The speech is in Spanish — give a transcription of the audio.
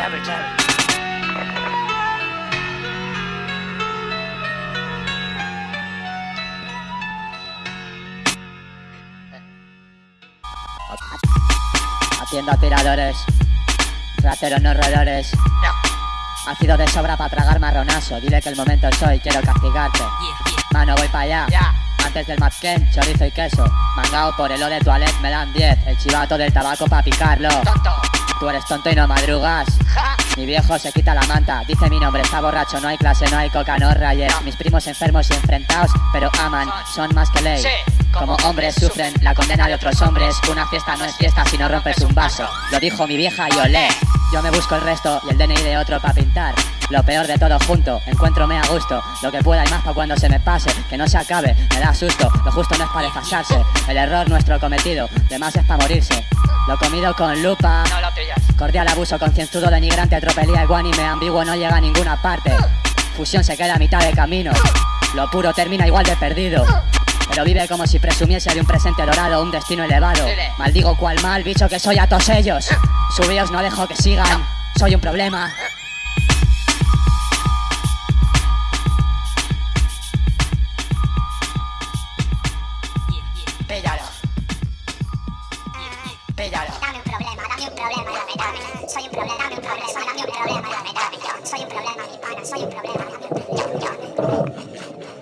Llave, tiradores, rateros no roedores. Ha sido de sobra para tragar marronazo. Dile que el momento es hoy, quiero castigarte. Mano, voy para allá. Antes del mazquén, chorizo y queso. Mangao por el O de toilet me dan 10. El chivato del tabaco para picarlo. Tú eres tonto y no madrugas. Mi viejo se quita la manta, dice mi nombre, está borracho, no hay clase, no hay coca, no rayes. Mis primos enfermos y enfrentados, pero aman, son más que ley. Como hombres sufren la condena de otros hombres. Una fiesta no es fiesta si no rompes un vaso. Lo dijo mi vieja y olé. Yo me busco el resto y el DNI de otro para pintar. Lo peor de todo junto, encuéntrome a gusto. Lo que pueda y más para cuando se me pase. Que no se acabe, me da susto. Lo justo no es para desfasarse. El error nuestro cometido, de más es para morirse. Lo comido con lupa. Cordial abuso concienzudo denigrante, tropelía iguánime, ambiguo no llega a ninguna parte. Fusión se queda a mitad de camino. Lo puro termina igual de perdido. Pero vive como si presumiese de un presente dorado, un destino elevado. Maldigo cual mal bicho que soy a todos ellos. Subíos no dejo que sigan. Soy un problema. Píllalo. Píllalo. Dame un problema, dame un problema, dame, dame. Soy un problema, dame un problema, dame un problema, soy un problema, soy problema, un problema. Yo, yo.